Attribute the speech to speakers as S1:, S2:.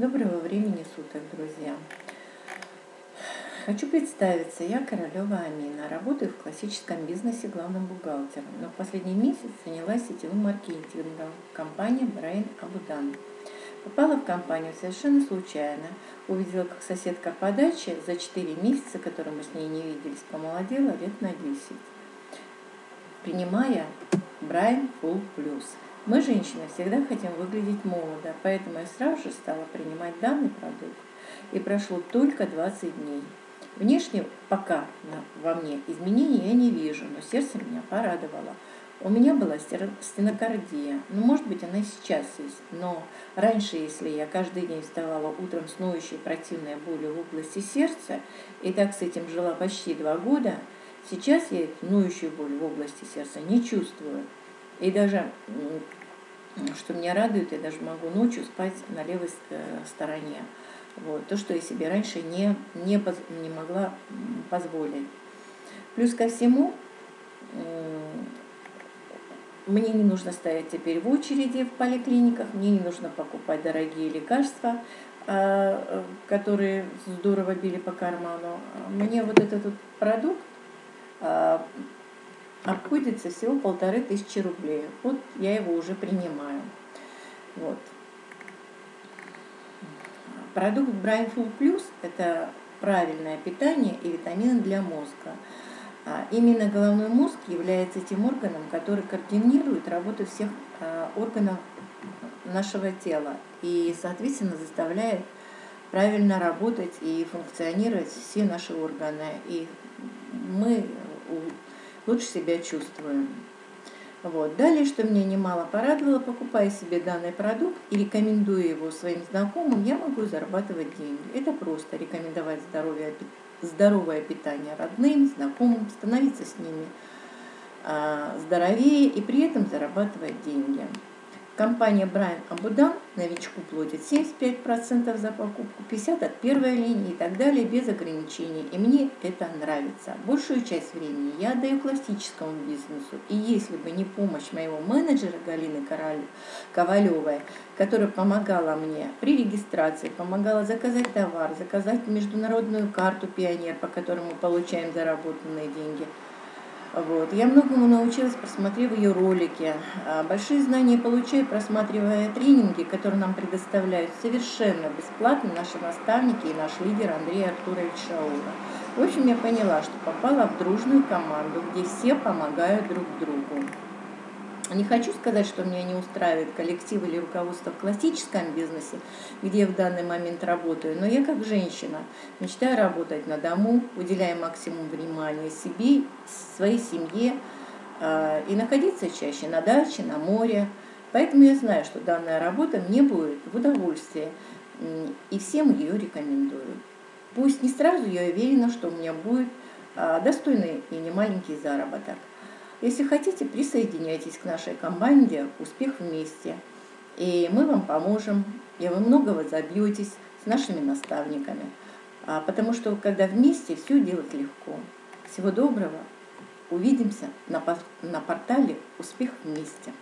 S1: Доброго времени суток, друзья! Хочу представиться, я Королева Амина, работаю в классическом бизнесе главным бухгалтером, но в последний месяц занялась сетевым маркетингом компании Брайан Абудан. Попала в компанию совершенно случайно, увидела, как соседка по даче за 4 месяца, которые мы с ней не виделись, помолодела лет на 10, принимая Брайан Full Plus – мы, женщины, всегда хотим выглядеть молодо, поэтому я сразу же стала принимать данный продукт. И прошло только 20 дней. Внешне пока во мне изменений я не вижу, но сердце меня порадовало. У меня была стенокардия, ну, может быть, она и сейчас есть, но раньше, если я каждый день вставала утром с ноющей противной болью в области сердца, и так с этим жила почти два года, сейчас я эту ноющую боль в области сердца не чувствую. И даже, что меня радует, я даже могу ночью спать на левой э, стороне. Вот, то, что я себе раньше не, не, не могла позволить. Плюс ко всему, мне не нужно стоять теперь в очереди в поликлиниках, мне не нужно покупать дорогие лекарства, а, которые здорово били по карману. Мне вот этот вот продукт а, обходится всего полторы тысячи рублей. Вот я его уже принимаю. Вот. Продукт Brain Full Plus – это правильное питание и витамины для мозга. А именно головной мозг является тем органом, который координирует работу всех а, органов нашего тела и, соответственно, заставляет правильно работать и функционировать все наши органы. И лучше себя чувствуем. Вот. Далее, что меня немало порадовало, покупая себе данный продукт и рекомендуя его своим знакомым, я могу зарабатывать деньги. Это просто рекомендовать здоровье, здоровое питание родным, знакомым, становиться с ними а, здоровее и при этом зарабатывать деньги. Компания Брайан Абудан новичку платит 75% за покупку, 50% от первой линии и так далее, без ограничений. И мне это нравится. Большую часть времени я отдаю классическому бизнесу. И если бы не помощь моего менеджера Галины Ковалевой, которая помогала мне при регистрации, помогала заказать товар, заказать международную карту «Пионер», по которой мы получаем заработанные деньги – вот. Я многому научилась, просмотрев ее ролики. А, большие знания получаю, просматривая тренинги, которые нам предоставляют совершенно бесплатно наши наставники и наш лидер Андрей Артурович Шаура. В общем, я поняла, что попала в дружную команду, где все помогают друг другу. Не хочу сказать, что меня не устраивает коллектив или руководство в классическом бизнесе, где я в данный момент работаю, но я как женщина мечтаю работать на дому, уделяя максимум внимания себе, своей семье э, и находиться чаще на даче, на море. Поэтому я знаю, что данная работа мне будет в удовольствие, и всем ее рекомендую. Пусть не сразу я уверена, что у меня будет э, достойный и немаленький заработок. Если хотите, присоединяйтесь к нашей команде «Успех вместе». И мы вам поможем, и вы многого забьетесь с нашими наставниками. А потому что, когда вместе, все делать легко. Всего доброго. Увидимся на, на портале «Успех вместе».